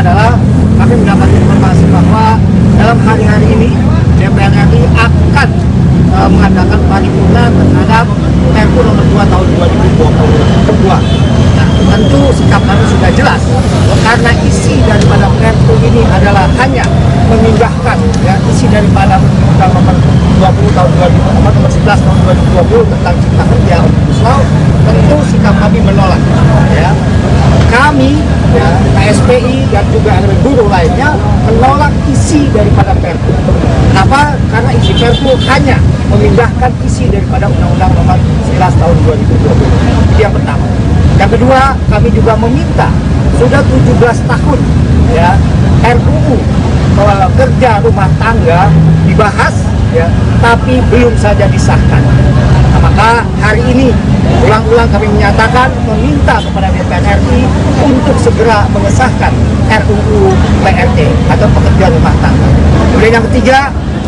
adalah kami mendapat informasi bahwa dalam hari-hari ini DPR RI akan uh, mengadakan paripurna terhadap Perpu nomor 2 tahun 2022. Nah, tentu sikap kami sudah jelas karena isi daripada Perpu ini adalah hanya memindahkan ya isi daripada Undang nomor 20 tahun 2000 nomor 11 tahun 2020 tentang cipta kerja Omnibus Law tentu sikap kami menolak ya kami ya, KSPI dan juga elemen buruh lainnya menolak isi daripada Perpu. Kenapa? Karena isi Perpu hanya memindahkan isi daripada Undang-Undang Nomor 11 Tahun 2020. Itu yang pertama. Yang kedua, kami juga meminta sudah 17 tahun ya RUU kerja rumah tangga dibahas ya, tapi belum saja disahkan. Nah, maka hari ini ulang-ulang kami menyatakan meminta kepada DPR RI untuk segera mengesahkan RUU PRT atau pekerjaan rumah tangga. Kemudian yang ketiga,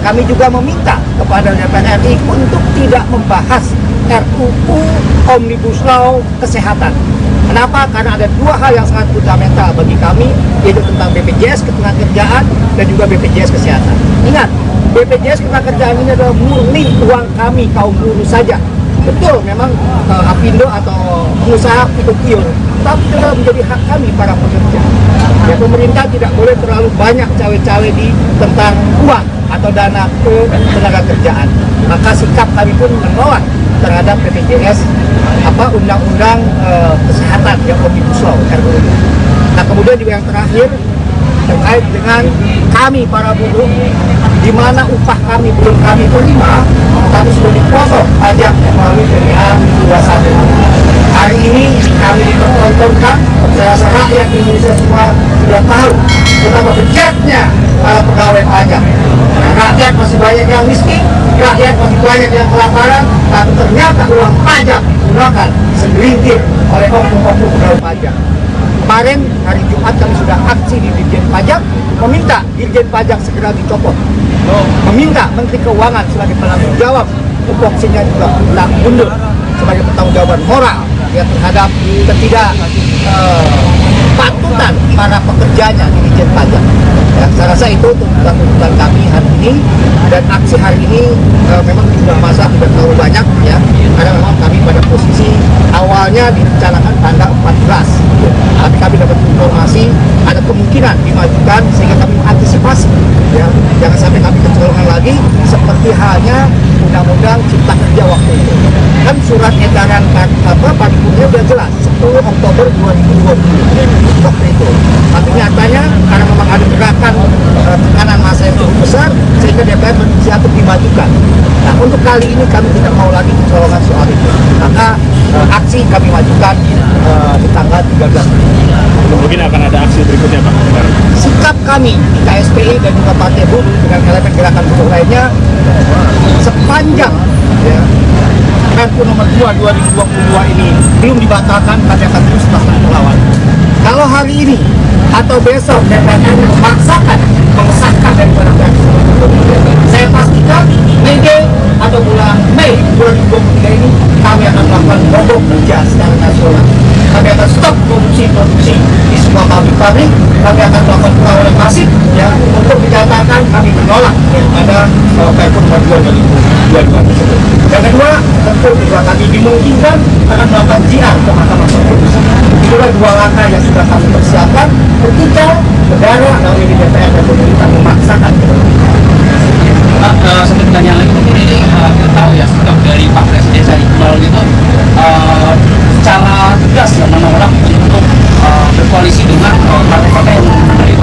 kami juga meminta kepada DPR RI untuk tidak membahas RUU Omnibus Law Kesehatan. Kenapa? Karena ada dua hal yang sangat fundamental bagi kami, yaitu tentang BPJS Ketenagakerjaan dan juga BPJS Kesehatan. Ingat, BPJS Ketenagakerjaan ini adalah murni uang kami kaum buruh saja. Betul, memang uh, Apindo atau pengusaha itu pion, tapi itu menjadi hak kami para pekerja. Ya, pemerintah tidak boleh terlalu banyak cawe-cawe di tentang uang atau dana ke tenaga kerjaan. Maka sikap kami pun menolak terhadap BPJS apa undang-undang uh, kesehatan yang omnibus law RUU. Nah kemudian juga yang terakhir terkait dengan kami para buruh di mana upah kami belum kami terima kami sudah dipotong pajak melalui PPA 21 hari ini kami dipertontonkan saya rasa rakyat Indonesia semua sudah tahu betapa bejatnya para pegawai pajak rakyat masih banyak yang miskin rakyat masih banyak yang kelaparan tapi ternyata uang pajak digunakan segelintir oleh oknum-oknum pegawai pajak. Kemarin hari Jumat kami sudah aksi di Dirjen Pajak meminta Dirjen Pajak segera dicopot. Meminta Menteri Keuangan sebagai penanggung jawab tupoksinya juga tidak mundur sebagai pertanggungjawaban moral ya terhadap ketidak uh, para pekerjanya di Dirjen Pajak. Ya, saya rasa itu tuntutan-tuntutan kami hari ini. Dan aksi hari ini uh, memang sudah masa tidak terlalu banyak ya. Karena memang kami pada posisi awalnya direncanakan tanggal 14 tapi kami dapat informasi ada kemungkinan dimajukan sehingga kami mengantisipasi ya. Jangan sampai kami kecolongan lagi seperti halnya undang-undang cipta kerja waktu itu. Kan surat edaran apa paripurnya sudah jelas 10 Oktober 2020 waktu itu. Tapi nyatanya karena memang ada gerakan uh, tekanan masa yang cukup besar sehingga DPR berinisiatif dimajukan. Nah untuk kali ini kami tidak mau lagi kecolongan soal itu. Maka uh, aksi kami majukan uh, di tanggal 13 mungkin akan ada aksi berikutnya Pak sikap kami KSPI dan juga Partai Buruh dengan elemen gerakan buruh lainnya sepanjang ya, Perpu nomor 2 2022 ini belum dibatalkan kami akan terus melakukan melawan kalau hari ini atau besok DPR memaksakan mengesahkan daripada kami kami akan melakukan perlawanan masif ya untuk menyatakan kami menolak ya, ada uh, eh, perpres nomor dua 2022 tersebut. Yang kedua tentu juga kami dimungkinkan akan melakukan jihad ke Mahkamah Konstitusi. Itulah kan dua langkah yang sudah kami persiapkan ketika negara kami di DPR dan pemerintah memaksakan Pak, uh, satu pertanyaan lagi mungkin ini uh, kita tahu ya sikap dari Pak Presiden Sari Iqbal gitu uh, cara tegas ya menolak koalisi dengan partai-partai yang